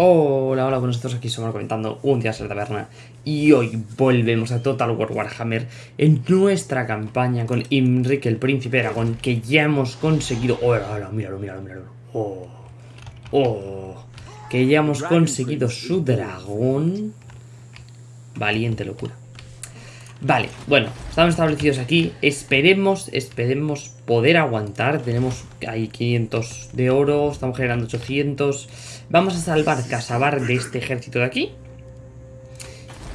Hola, hola, buenos días, aquí somos comentando un día en la taberna y hoy volvemos a Total War Warhammer en nuestra campaña con Imrik, el príncipe dragón, que ya hemos conseguido... ¡Hola, hola, míralo, míralo, míralo! ¡Oh! ¡Oh! Que ya hemos conseguido su dragón. Valiente locura. Vale, bueno, estamos establecidos aquí. Esperemos, esperemos poder aguantar. Tenemos ahí 500 de oro, estamos generando 800. Vamos a salvar Casabar de este ejército de aquí.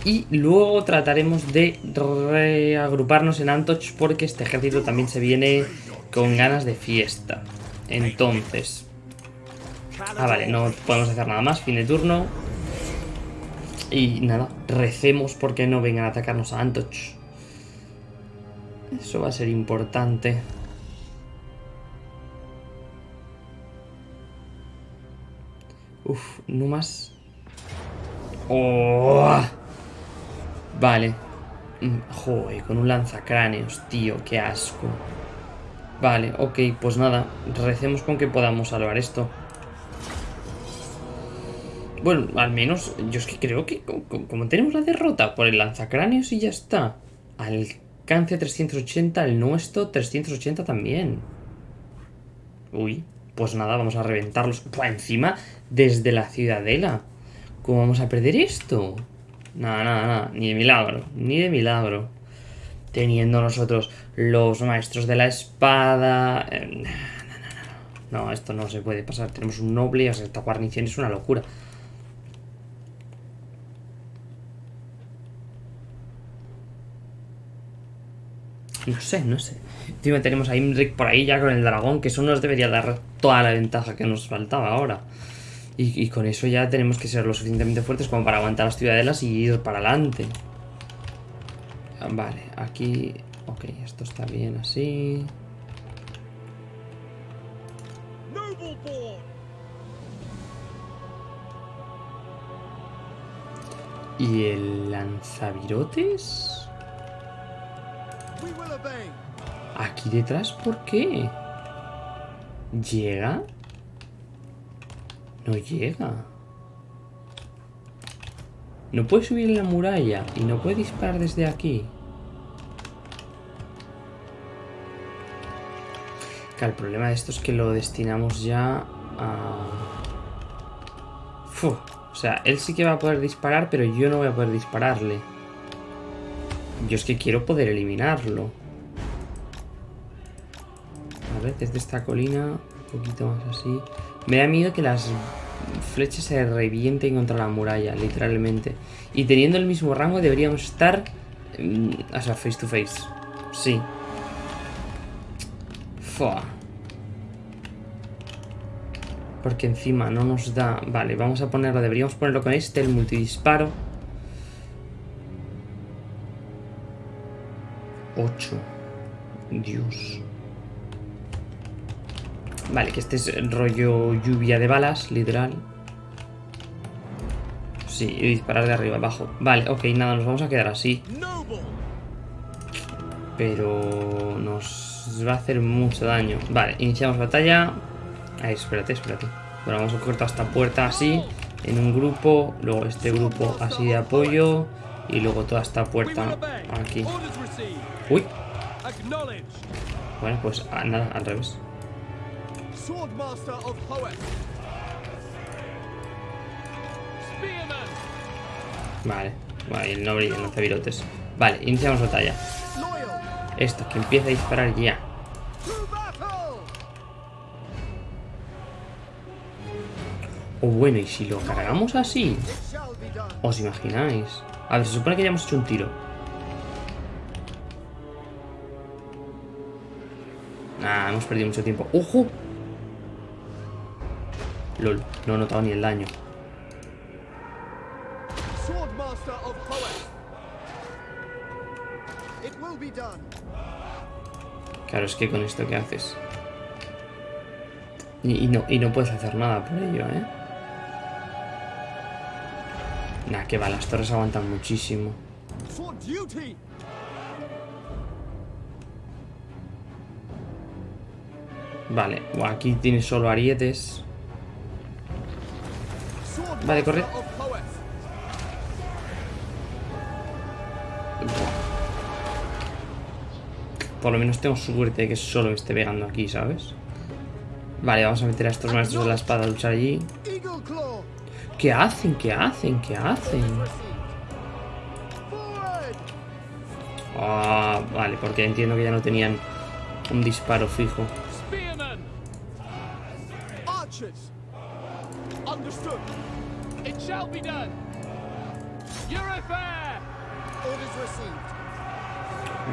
Y luego trataremos de reagruparnos en Antoch porque este ejército también se viene con ganas de fiesta. Entonces... Ah, vale, no podemos hacer nada más. Fin de turno. Y nada, recemos porque no vengan a atacarnos a Antoch. Eso va a ser importante. Uf, no más. Oh. Vale. Mm, joder, con un lanzacráneos, tío, qué asco. Vale, ok, pues nada, recemos con que podamos salvar esto. Bueno, al menos, yo es que creo que como, tenemos la derrota por el lanzacráneos y ya está. Alcance 380, el nuestro 380 también. Uy, pues nada, vamos a reventarlos. Pues encima, desde la ciudadela. ¿Cómo vamos a perder esto? Nada, nada, nada. Ni de milagro. Ni de milagro. Teniendo nosotros los maestros de la espada... Eh, no, esto no se puede pasar. Tenemos un noble, o esta guarnición es una locura. No sé, no sé. Encima tenemos a Imrik por ahí ya con el dragón, que eso nos debería dar toda la ventaja que nos faltaba ahora. Y, con eso ya tenemos que ser lo suficientemente fuertes como para aguantar las ciudadelas y ir para adelante. Vale, aquí... Ok, esto está bien así. ¿Y el lanzavirotes? Aquí detrás, ¿por qué? ¿Llega? No llega. No puede subir en la muralla y no puede disparar desde aquí. Claro, el problema de esto es que lo destinamos ya a... O sea, él sí que va a poder disparar, pero yo no voy a poder dispararle. Yo es que quiero poder eliminarlo. A ver, desde esta colina, un poquito más así. Me da miedo que las flechas se revienten contra la muralla, literalmente. Y teniendo el mismo rango deberíamos estar... Mm, o sea, face to face. Sí. Fua. Porque encima no nos da... Vale, vamos a ponerlo, deberíamos ponerlo con este, el multidisparo. 8. Dios. Vale, que este es rollo lluvia de balas, literal. Sí, y disparar de arriba abajo. Vale, ok, nada, nos vamos a quedar así. Pero nos va a hacer mucho daño. Vale, iniciamos batalla. Ahí, espérate, espérate. Bueno, vamos a toda esta puerta así, en un grupo. Luego este grupo así de apoyo. Y luego toda esta puerta aquí. Uy. Bueno, pues ah, nada, al revés. Vale, vale, el noble y el lanzavirotes. Vale, iniciamos batalla. Esto, que empieza a disparar ya. O bueno, ¿y si lo cargamos así? ¿Os imagináis? A ver, se supone que ya hemos hecho un tiro. Hemos perdido mucho tiempo. ¡Ojo! LOL, no he notado ni el daño. Claro, es que con esto ¿qué haces? Y, no, y no puedes hacer nada por ello, ¿eh? Nah, que va, las torres aguantan muchísimo. Vale, aquí tiene solo arietes. Vale, corre. Por lo menos tengo suerte de que solo me esté pegando aquí, ¿sabes? Vale, vamos a meter a estos maestros de la espada a luchar allí. ¿Qué hacen? ¿Qué hacen? ¿Qué hacen? Ah, vale, porque entiendo que ya no tenían un disparo fijo. Shall be done. Your affair! Orders received.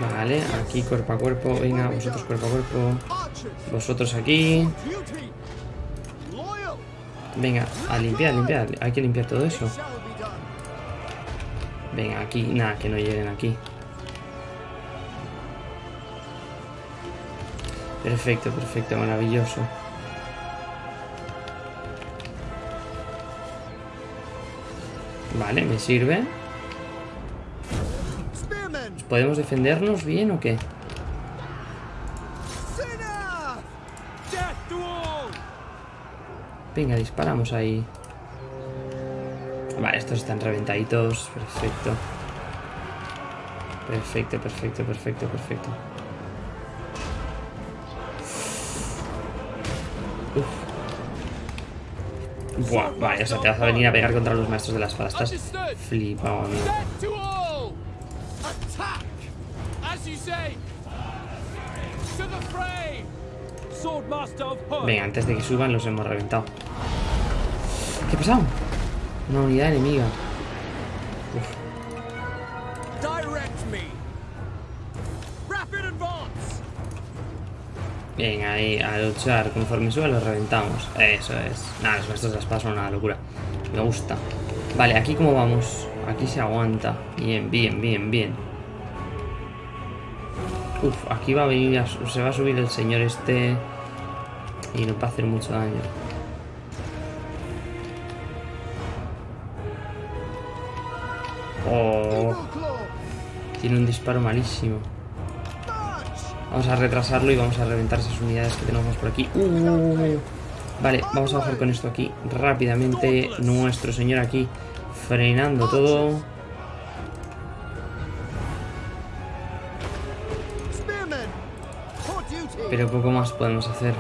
Vale, aquí cuerpo a cuerpo. Venga, vosotros cuerpo a cuerpo. Vosotros aquí. Venga, a limpiar, limpiar. Hay que limpiar todo eso. Venga, aquí. Nada, que no lleguen aquí. Perfecto, perfecto, maravilloso. Vale, me sirve. ¿Podemos defendernos bien o qué? Venga, disparamos ahí. Vale, estos están reventaditos. Perfecto. Perfecto, perfecto, perfecto, perfecto. Buah, vale, o sea, te vas a venir a pegar contra los maestros de la espada. Estás flipado, amigo. Venga, antes de que suban los hemos reventado. ¿Qué ha pasado? Una unidad enemiga. Ahí, a luchar. Conforme suba los reventamos. Eso es. Nada, los maestros de la espada son una locura. Me gusta. Vale, aquí cómo vamos. Aquí se aguanta. Bien, bien, bien, bien. Uf, aquí va a venir, a se va a subir el señor este y nos va a hacer mucho daño. Oh, tiene un disparo malísimo. Vamos a retrasarlo y vamos a reventar esas unidades que tenemos por aquí. Uh, vale, vamos a bajar con esto aquí rápidamente. Nuestro señor aquí frenando todo. Pero poco más podemos hacer.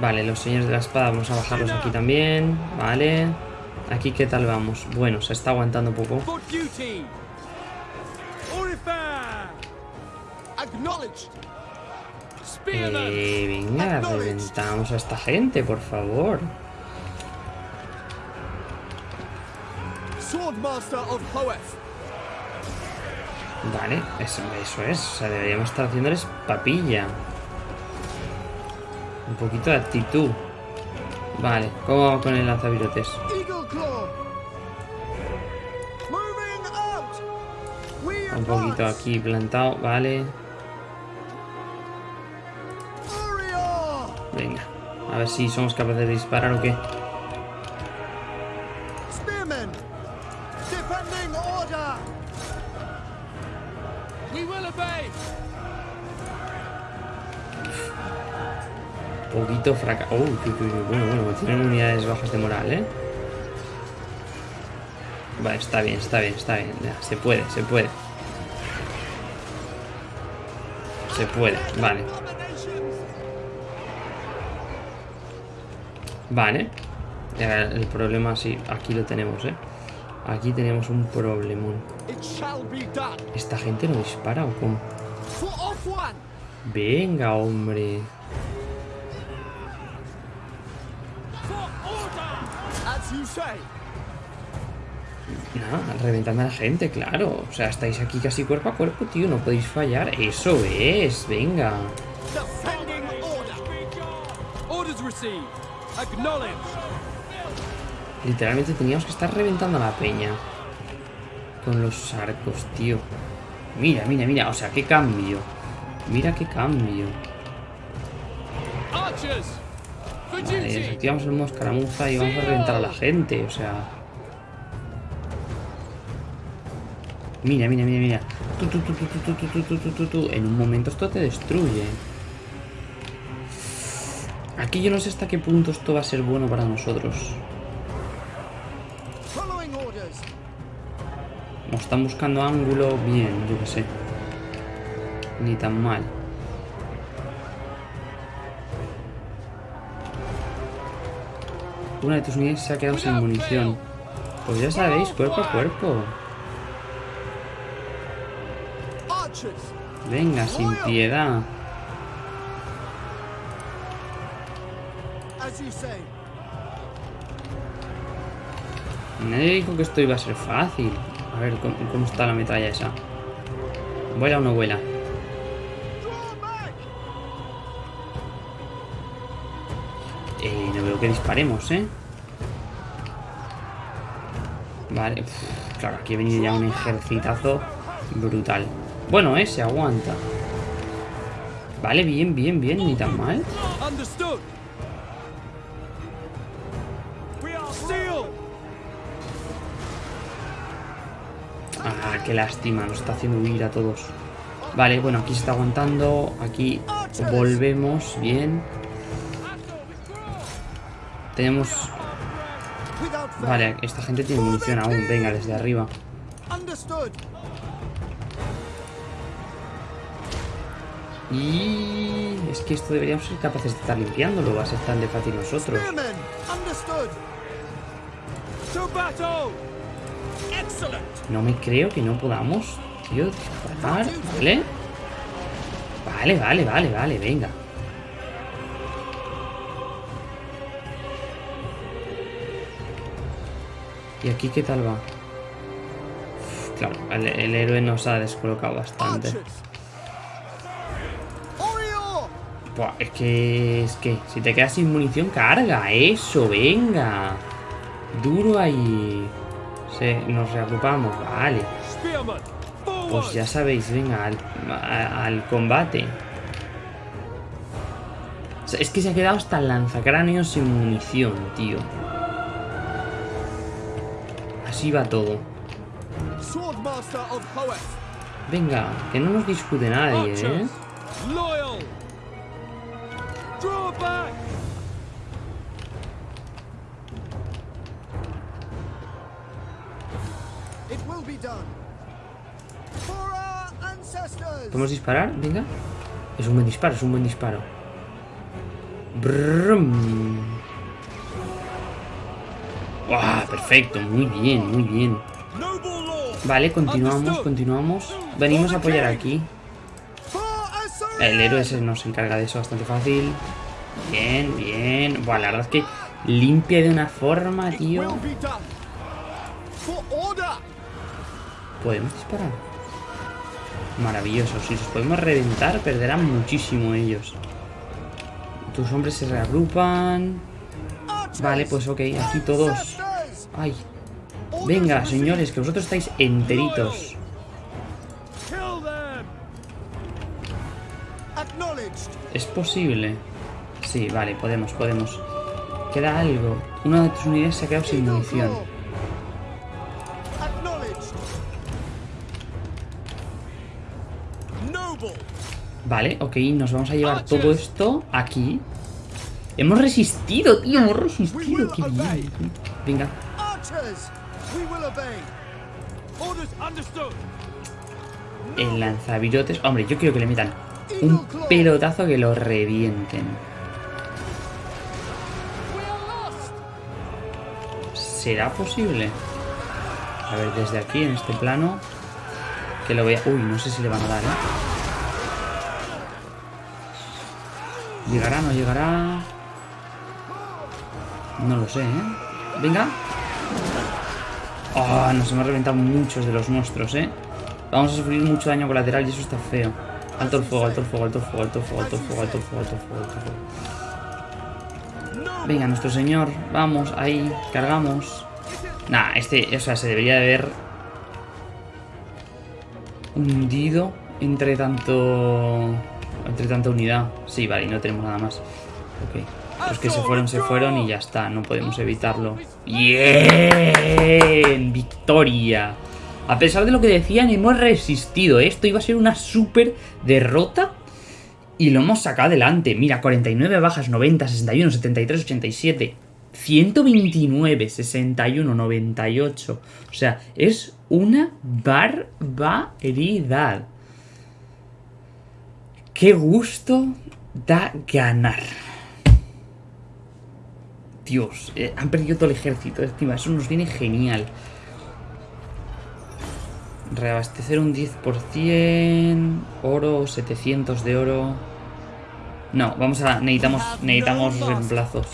Vale, los señores de la espada vamos a bajarlos aquí también. Vale. Aquí qué tal vamos. Bueno, se está aguantando poco. Eh, venga, reventamos a esta gente, por favor. Vale, eso, eso es. O sea, deberíamos estar haciéndoles papilla. Un poquito de actitud. Vale, ¿cómo vamos con el lanzavirotes? Un poquito aquí plantado, vale. Venga, a ver si somos capaces de disparar o qué. Obey! Poquito fracaso. Oh, bueno, bueno, tienen unidades bajas de moral, ¿eh? Vale, está bien, está bien, está bien. Ya, se puede, se puede. Se puede, vale. Vale. El problema sí, aquí lo tenemos, ¿eh? Aquí tenemos un problemón. ¿Esta gente no dispara o cómo? Venga, hombre. Nada, reventando a la gente, claro. O sea, estáis aquí casi cuerpo a cuerpo, tío. No podéis fallar. Eso es, venga. Literalmente teníamos que estar reventando a la peña. Con los arcos, tío. Mira, mira, mira. O sea, qué cambio. Mira qué cambio. Vale, desactivamos el modo escaramuza y vamos a reventar a la gente. O sea... Mira, mira, mira, mira. Tú, tú, en un momento esto te destruye. Aquí yo no sé hasta qué punto esto va a ser bueno para nosotros. Nos están buscando ángulo bien, yo qué sé. Ni tan mal. Una de tus unidades se ha quedado sin munición. Pues ya sabéis, cuerpo a cuerpo. Venga, sin piedad. Nadie dijo que esto iba a ser fácil. A ver, ¿cómo, está la metralla esa? ¿Vuela o no vuela? Eh, no veo que disparemos, ¿eh? Vale, claro, aquí ha venido ya un ejercitazo brutal. Bueno, eh, se aguanta. Vale, bien, bien, bien, ni tan mal. Qué lástima, nos está haciendo huir a todos. Vale, bueno, aquí se está aguantando. Aquí volvemos, bien. Tenemos... Vale, esta gente tiene munición aún. Venga, desde arriba. Y... Es que esto deberíamos ser capaces de estar limpiándolo. Va a ser tan de fácil nosotros. No me creo que no podamos, tío, disparar, ¿vale? Vale, vale, vale, vale, venga. ¿Y aquí qué tal va? Claro, el, héroe nos ha descolocado bastante. Buah, es que... Es que... Si te quedas sin munición, carga. Eso, venga. Duro ahí. Se, nos reagrupamos, vale. Pues ya sabéis, venga, al, a- al combate. O sea, es que se ha quedado hasta el lanzacráneos sin munición, tío. Así va todo. Venga, que no nos discute nadie, ¿eh? ¿Podemos disparar? Venga. Es un buen disparo, es un buen disparo. Perfecto, muy bien, muy bien. Vale, continuamos, continuamos. Venimos a apoyar aquí. El héroe se nos encarga de eso bastante fácil. Bien, bien. Buah, la verdad es que limpia de una forma, tío. Podemos disparar. Maravilloso. Si los podemos reventar, perderán muchísimo ellos. Tus hombres se reagrupan. Vale, pues ok, aquí todos. Ay, venga, señores, que vosotros estáis enteritos. ¿Es posible? Sí, vale, podemos, podemos. Queda algo. Una de tus unidades se ha quedado sin munición. Vale, ok, nos vamos a llevar todo esto aquí. Hemos resistido, tío, hemos resistido. Qué bien. Venga, el lanzavirotes. Hombre, yo quiero que le metan un pelotazo que lo revienten. ¿Será posible? A ver, desde aquí, en este plano. Que lo vea. Uy, no sé si le van a dar, ¿eh? ¿Llegará, no llegará? No lo sé, ¿eh? Venga. Ah, nos hemos reventado muchos de los monstruos, ¿eh? Vamos a sufrir mucho daño colateral y eso está feo. Alto el fuego, alto el fuego, alto el fuego, alto el fuego, alto el fuego, alto el fuego, alto el fuego, alto el fuego. Venga, nuestro señor, vamos, ahí, cargamos. Nah, este, o sea, se debería de haber hundido entre tanto. Entre tanta unidad. Sí, vale, y no tenemos nada más. Ok. Los que se fueron, se fueron y ya está, no podemos evitarlo. ¡Bien! ¡Victoria! A pesar de lo que decían, hemos resistido. Esto iba a ser una super derrota. Y lo hemos sacado adelante. Mira, 49 bajas, 90, 61, 73, 87. 129, 61, 98. O sea, es una barbaridad. Qué gusto da ganar. Dios, eh, han perdido todo el ejército encima. Eso nos viene genial. Reabastecer un 10%. Oro, 700 de oro. No, vamos a... Necesitamos, necesitamos reemplazos.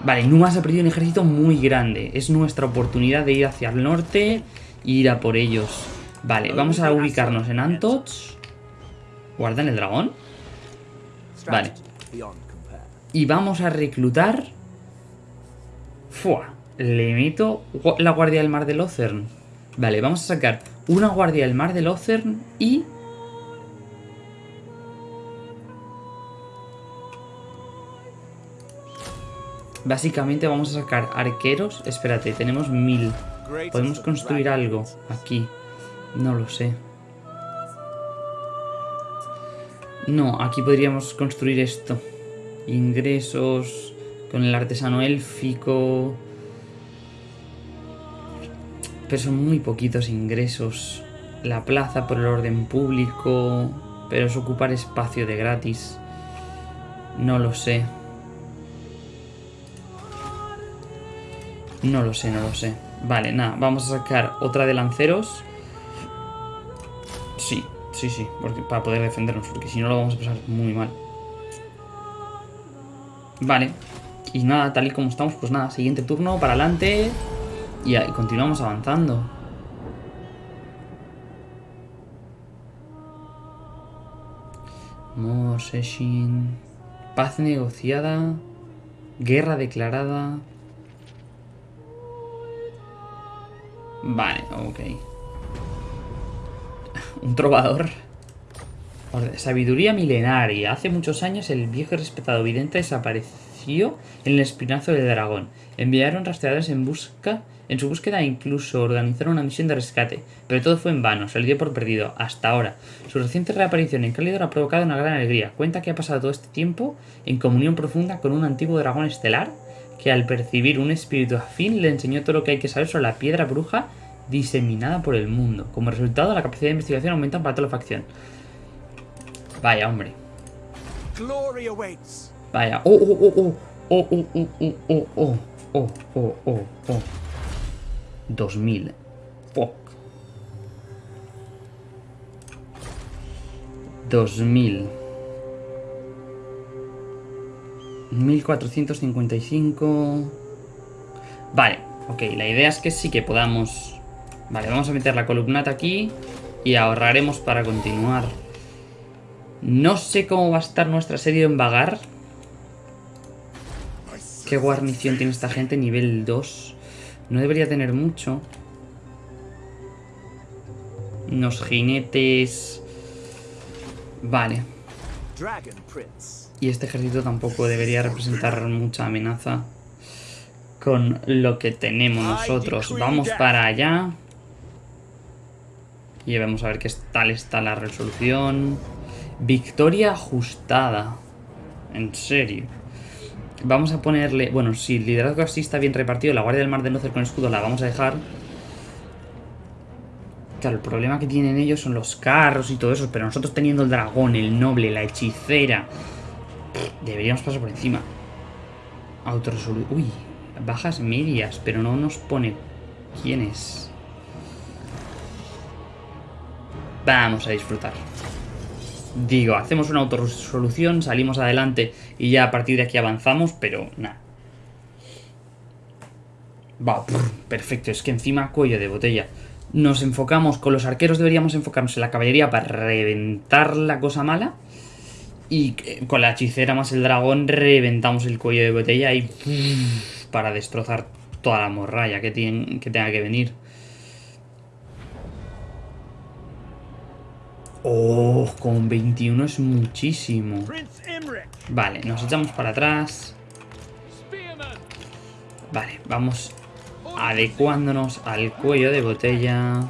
Vale, Numas ha perdido un ejército muy grande. Es nuestra oportunidad de ir hacia el norte e ir a por ellos. Vale, vamos a ubicarnos en Antoch. ¿Guardan el dragón? Vale. Y vamos a reclutar... Fua. Le meto la guardia del mar de Lothern. Vale, vamos a sacar una guardia del mar de Lothern y... Básicamente vamos a sacar arqueros. Espérate, tenemos mil. Podemos construir algo aquí. No lo sé. No, aquí podríamos construir esto. Ingresos con el artesano élfico. Pero son muy poquitos ingresos. La plaza por el orden público. Pero es ocupar espacio de gratis. No lo sé. No lo sé, no lo sé. Vale, nada, vamos a sacar otra de lanceros. Sí, sí, porque, para poder defendernos, porque si no lo vamos a pasar muy mal. Vale, y nada, tal y como estamos, pues nada, siguiente turno, para adelante. Y, y continuamos avanzando. Moseshin. Paz negociada. Guerra declarada. Vale, ok. Un trovador. Sabiduría milenaria. Hace muchos años el viejo y respetado vidente desapareció en el espinazo del dragón. Enviaron rastreadores en busca en su búsqueda incluso organizaron una misión de rescate, pero todo fue en vano, se le por perdido, hasta ahora. Su reciente reaparición en Calidor ha provocado una gran alegría. Cuenta que ha pasado todo este tiempo en comunión profunda con un antiguo dragón estelar que al percibir un espíritu afín le enseñó todo lo que hay que saber sobre la piedra bruja diseminada por el mundo. Como resultado, la capacidad de investigación aumenta para toda la facción. Vaya, hombre. Vaya. Oh, oh, oh, oh. Oh, oh, oh, oh, oh, oh. Oh, oh, oh, oh. 2000. Fuck. 2000. 1455. Vale, ok, la idea es que sí que podamos... Vale, vamos a meter la columnata aquí y ahorraremos para continuar. No sé cómo va a estar nuestra serie en Vagar. ¿Qué guarnición tiene esta gente? Nivel 2. No debería tener mucho. Unos jinetes... Vale. Y este ejército tampoco debería representar mucha amenaza con lo que tenemos nosotros. Vamos para allá. Y vamos a ver qué tal está la resolución. Victoria ajustada. En serio. Vamos a ponerle... Bueno, si el liderazgo así está bien repartido, la Guardia del Mar de Nocer con escudo la vamos a dejar. Claro, el problema que tienen ellos son los carros y todo eso, pero nosotros teniendo el dragón, el noble, la hechicera, deberíamos pasar por encima. Autoresolución. Uy, bajas medias, pero no nos pone quién es. Vamos a disfrutar. Digo, hacemos una autorresolución, salimos adelante y ya a partir de aquí avanzamos, pero nada. Va, perfecto, es que encima cuello de botella nos enfocamos, con los arqueros deberíamos enfocarnos en la caballería para reventar la cosa mala. Y con la hechicera más el dragón reventamos el cuello de botella y para destrozar toda la morralla que, que tenga que venir. Oh, con 21 es muchísimo. Vale, nos echamos para atrás. Vale, vamos adecuándonos al cuello de botella.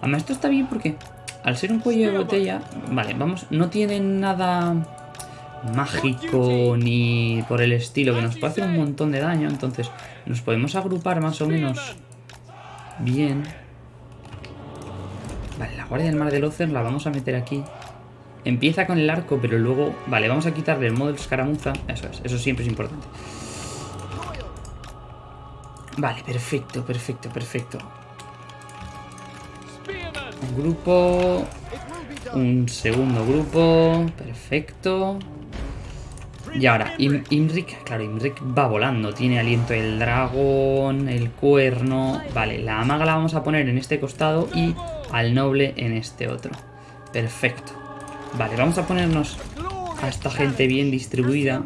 Además, esto está bien porque al ser un cuello de botella, vale, vamos, no tienen nada mágico ni por el estilo, que nos puede hacer un montón de daño. Entonces, nos podemos agrupar más o menos bien. Vale, la Guardia del Mar del Ocer la vamos a meter aquí. Empieza con el arco, pero luego... Vale, vamos a quitarle el modo escaramuza. Eso es, eso siempre es importante. Vale, perfecto, perfecto, perfecto. Un grupo... Un segundo grupo. Perfecto. Y ahora, Im- Imrik, claro, Imrik va volando. Tiene aliento el dragón, el cuerno. Vale, la maga la vamos a poner en este costado y al noble en este otro. Perfecto. Vale, vamos a ponernos a esta gente bien distribuida.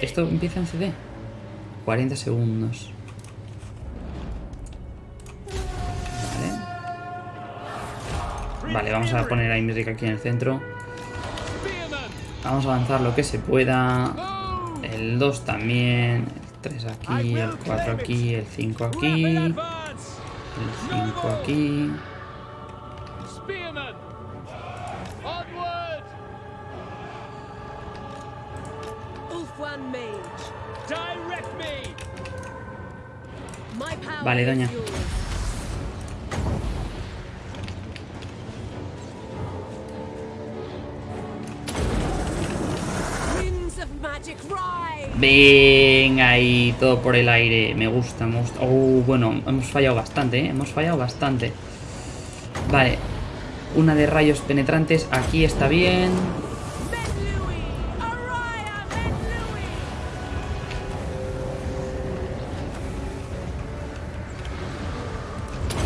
¿Esto empieza en CD? 40 segundos. Vale. Vale, vamos a poner a Imrik aquí en el centro. Vamos a avanzar lo que se pueda. El 2 también. El 3 aquí, el 4 aquí, el 5 aquí. El advance! 5 aquí. Spearman! Onward! Venga ahí, todo por el aire. Me gusta, me gusta. Oh, bueno, hemos fallado bastante, ¿eh? Hemos fallado bastante. Vale. Una de rayos penetrantes. Aquí está bien.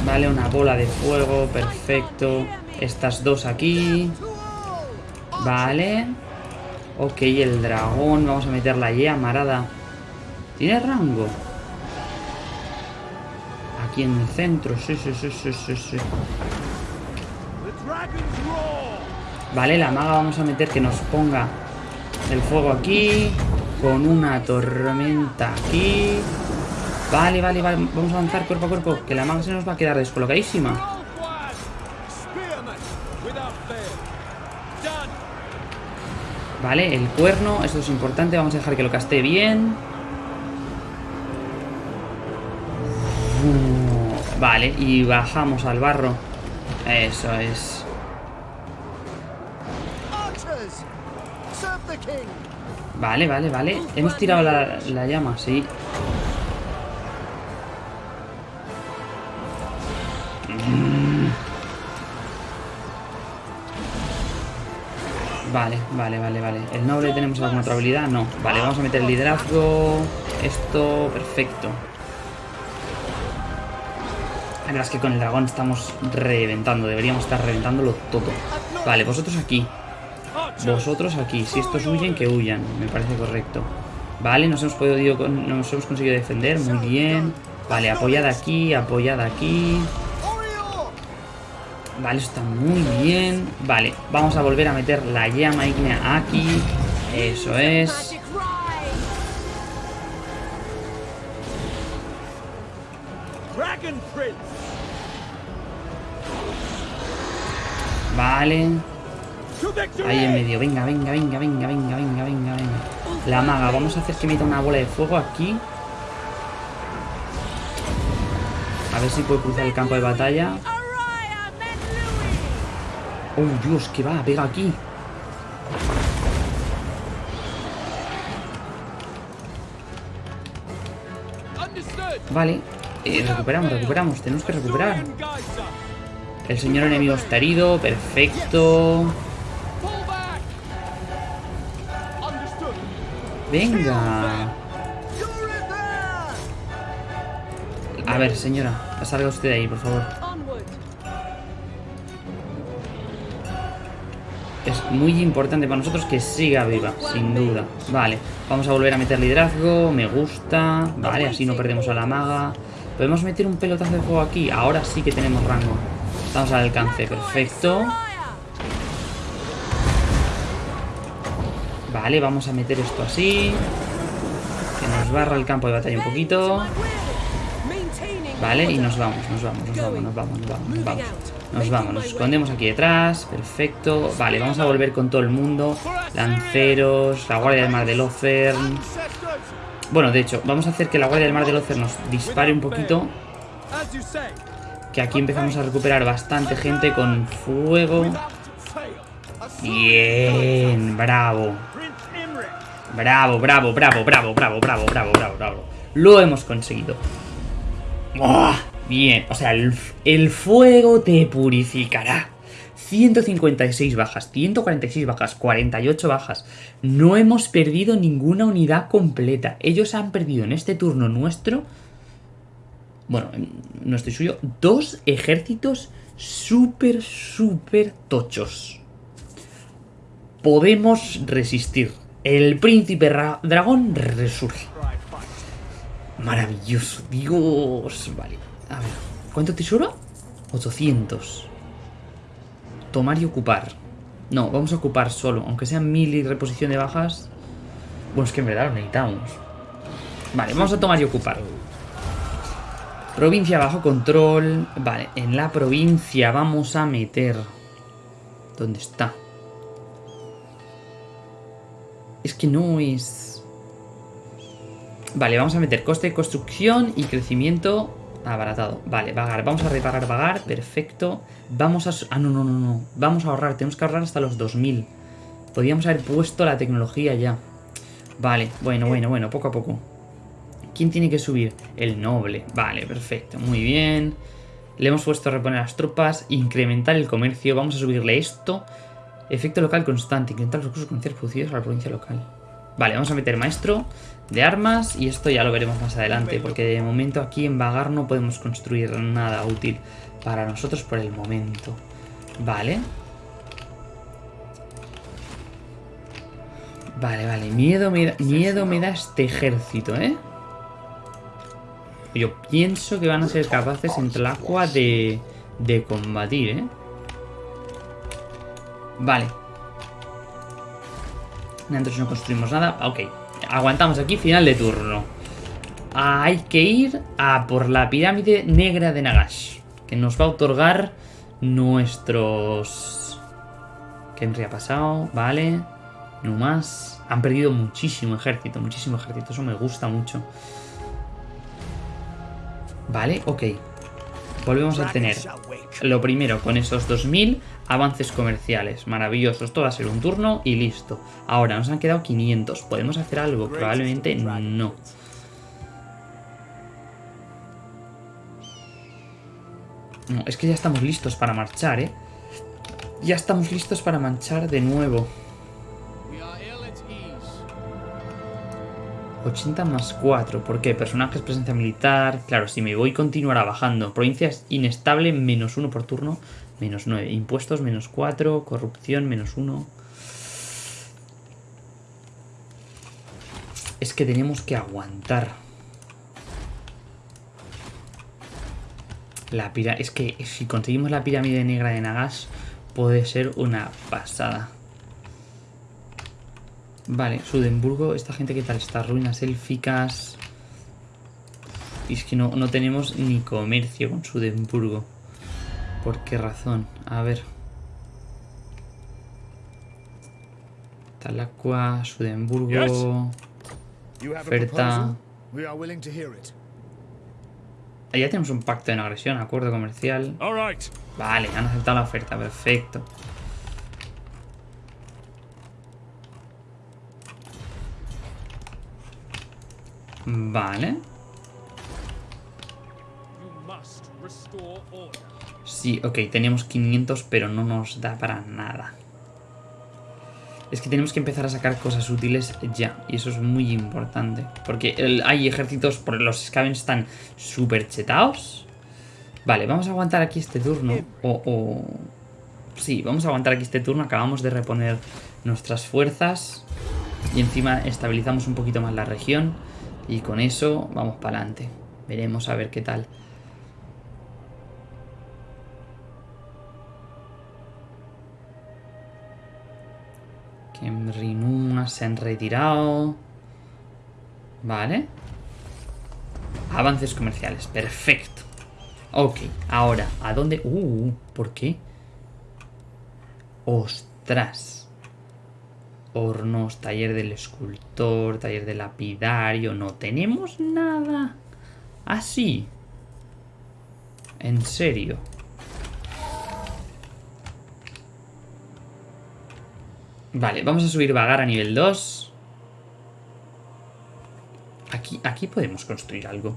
Vale, una bola de fuego. Perfecto. Estas dos aquí. Vale. Ok, el dragón. Vamos a meter la yea marada. ¿Tiene rango? Aquí en el centro. Sí, sí, sí, sí, sí, sí. Vale, la maga vamos a meter que nos ponga el fuego aquí. Con una tormenta aquí. Vale, vale, vale. Vamos a avanzar cuerpo a cuerpo. Que la maga se nos va a quedar descolocadísima. Vale, el cuerno. Esto es importante. Vamos a dejar que lo caste bien. Vale, y bajamos al barro. Eso es. Vale, vale, vale. Hemos tirado la, la llama, sí. Vale, vale, vale, vale. ¿El noble tenemos alguna otra habilidad? No. Vale, vamos a meter el liderazgo. Esto, perfecto. La verdad es que con el dragón estamos reventando. Deberíamos estar reventándolo todo. Vale, vosotros aquí. Vosotros aquí, si estos huyen, que huyan, me parece correcto. Vale, nos hemos podido nos hemos conseguido defender, muy bien. Vale, apoyada aquí, apoyada aquí. Vale, eso está muy bien. Vale, vamos a volver a meter la llama ígnea aquí. Eso es. Vale, ahí en medio. Venga, venga, venga, venga, venga, venga, venga, venga. La maga, vamos a hacer que meta una bola de fuego aquí. A ver si puede cruzar el campo de batalla. Oh, Dios, que va, pega aquí. Vale, eh, recuperamos, recuperamos, tenemos que recuperar. El señor enemigo está herido, perfecto. Venga. A ver, señora, salga usted de ahí, por favor. Muy importante para nosotros que siga viva, sin duda. Vale, vamos a volver a meter liderazgo, me gusta. Vale, así no perdemos a la maga. Podemos meter un pelotazo de fuego aquí. Ahora sí que tenemos rango. Estamos al alcance, perfecto. Vale, vamos a meter esto así. Que nos barra el campo de batalla un poquito. Vale, y nos vamos, nos vamos, nos vamos, nos vamos, nos vamos, nos vamos. Nos vamos, nos escondemos aquí detrás. Perfecto. Vale, vamos a volver con todo el mundo. Lanceros, la guardia del mar de. Ancestors, Bueno, de hecho, vamos a hacer que la guardia del mar de Lothern nos dispare un poquito. Que aquí empezamos a recuperar bastante gente con fuego. Bien, bravo. Bravo, bravo, bravo, bravo, bravo, bravo, bravo, bravo, bravo. Lo hemos conseguido. ¡Buah! Bien, o sea, el, fuego te purificará. 156 bajas, 146 bajas, 48 bajas. No hemos perdido ninguna unidad completa. Ellos han perdido en este turno nuestro, bueno, en nuestro y suyo, dos ejércitos súper, súper tochos. Podemos resistir. El príncipe ra- dragón resurge. Maravilloso, Dios. Vale, a ver. ¿Cuánto tesoro? 800. Tomar y ocupar. No, vamos a ocupar solo. Aunque sean mil y reposición de bajas. Bueno, es que en verdad lo necesitamos. Vale, vamos a tomar y ocupar. Provincia bajo control. Vale, en la provincia vamos a meter. ¿Dónde está? Es que no es... Vale, vamos a meter coste de construcción y crecimiento abaratado. Vale, vagar. Vamos a reparar vagar. Perfecto. Vamos a... Ah, no, no, no, no. Vamos a ahorrar. Tenemos que ahorrar hasta los 2000. Podríamos haber puesto la tecnología ya. Vale, bueno, bueno, bueno. Poco a poco. ¿Quién tiene que subir? El noble. Vale, perfecto. Muy bien. Le hemos puesto a reponer las tropas. Incrementar el comercio. Vamos a subirle esto. Efecto local constante. Incrementar los recursos comerciales producidos a la provincia local. Vale, vamos a meter maestro de armas. Y esto ya lo veremos más adelante. Porque de momento aquí en Vagar no podemos construir nada útil para nosotros por el momento. Vale. Vale, vale. Miedo me da, miedo me da este ejército, ¿eh? Yo pienso que van a ser capaces entre el agua de, de combatir, ¿eh? Vale. Nosotros no construimos nada. Ok. Aguantamos aquí, final de turno. Hay que ir a por la pirámide negra de Nagash. Que nos va a otorgar nuestros... ¿Qué ha pasado? Vale. No más. Han perdido muchísimo ejército, muchísimo ejército. Eso me gusta mucho. Vale, ok. Volvemos a tener lo primero con esos 2000 avances comerciales. Maravilloso. Esto va a ser un turno y listo. Ahora nos han quedado 500. ¿Podemos hacer algo? Probablemente no. No, es que ya estamos listos para marchar, ¿eh? Ya estamos listos para marchar de nuevo. We are ill at ease. 80 más 4. ¿Por qué? Personajes, presencia militar. Claro, si me voy continuará bajando. Provincias inestable, menos 1 por turno. Menos 9. Impuestos, menos 4. Corrupción, menos 1. Es que tenemos que aguantar. La pira es que si conseguimos la pirámide negra de Nagas, puede ser una pasada. Vale, Sudemburgo, esta gente que tal está, ruinas élficas. Y es que no, no tenemos ni comercio con Sudemburgo. ¿Por qué razón? A ver. Talacua, Sudemburgo. Oferta. Ya tenemos un pacto de no agresión, acuerdo comercial. Vale, han aceptado la oferta, perfecto. Vale. Sí, ok, tenemos 500, pero no nos da para nada. Es que tenemos que empezar a sacar cosas útiles ya, y eso es muy importante. Porque hay ejércitos, por los Scavens están súper chetados. Vale, vamos a aguantar aquí este turno. O... Sí, vamos a aguantar aquí este turno. Acabamos de reponer nuestras fuerzas. Y encima estabilizamos un poquito más la región. Y con eso vamos para adelante. Veremos a ver qué tal. Kemrinuma se han retirado. Vale. Avances comerciales, perfecto. Ok, ahora, ¿a dónde? Uh, ¿por qué? Ostras. Hornos, taller del escultor, taller del lapidario. No tenemos nada. Así. En serio. Vale, vamos a subir vagar a nivel 2. Aquí, aquí podemos construir algo.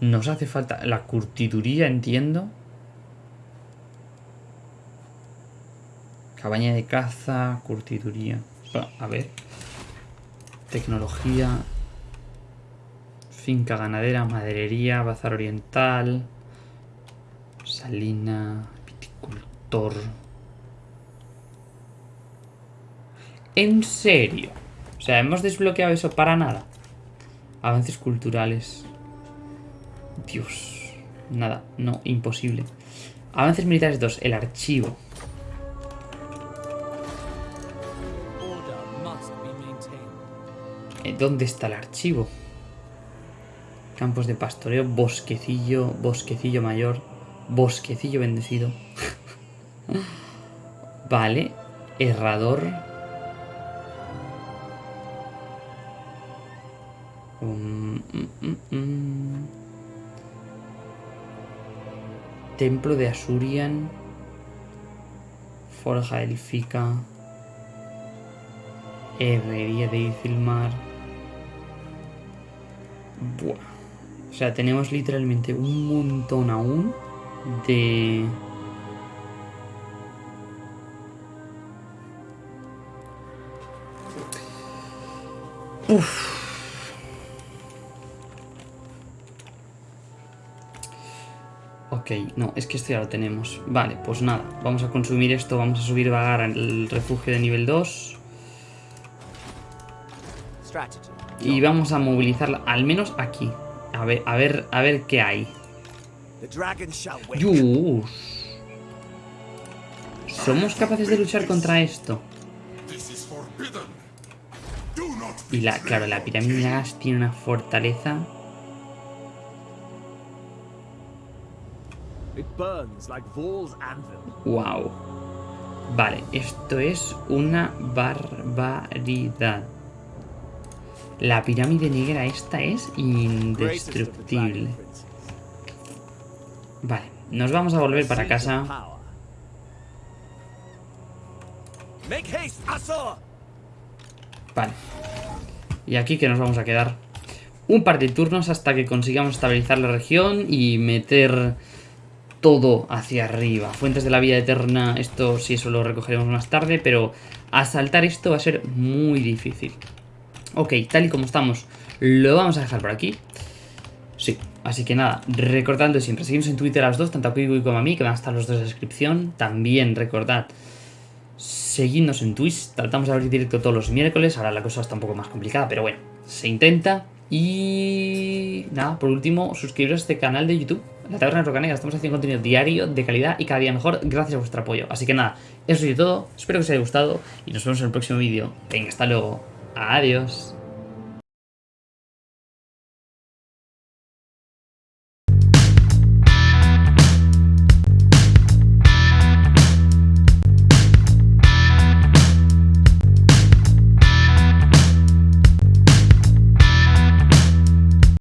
Nos hace falta la curtiduría, entiendo. Cabaña de caza, curtiduría. A ver. Tecnología. Finca ganadera, maderería, bazar oriental. Salina, viticultor. ¿En serio? O sea, hemos desbloqueado eso para nada. Avances culturales. Dios. Nada, no, imposible. Avances militares 2, el archivo. Eh, ¿Dónde está el archivo? Campos de pastoreo, bosquecillo, bosquecillo mayor, bosquecillo bendecido. vale, herrador. Templo de Asurian. Forja élfica. Herrería de Ifilmar. Buah. O sea, tenemos literalmente un montón aún de... Ok, no, es que esto ya lo tenemos. Vale, pues nada, vamos a consumir esto, vamos a subir vagar al refugio de nivel 2 Strategy. y vamos a movilizarla, al menos aquí. A ver, a ver, a ver qué hay. Yus. ¿Somos capaces de luchar contra esto? Y la, claro, la pirámide de gas tiene una fortaleza. Wow. Vale, esto es una barbaridad. La pirámide negra esta es indestructible. Vale, nos vamos a volver para casa. Vale. Y aquí que nos vamos a quedar un par de turnos hasta que consigamos estabilizar la región y meter todo hacia arriba. Fuentes de la vida eterna, esto sí, eso lo recogeremos más tarde, pero asaltar esto va a ser muy difícil. Ok, tal y como estamos, lo vamos a dejar por aquí. Sí, así que nada, recordando siempre, seguimos en Twitter a los dos, tanto a Quigo como a mí, que van a estar los dos en la descripción. También recordad seguidnos en Twitch, tratamos de abrir directo todos los miércoles, ahora la cosa está un poco más complicada, pero bueno, se intenta. Y nada, por último, suscribiros a este canal de YouTube, La Taberna Rocanega, estamos haciendo contenido diario, de calidad y cada día mejor, gracias a vuestro apoyo. Así que nada, eso es todo, espero que os haya gustado y nos vemos en el próximo vídeo. Venga, hasta luego, adiós.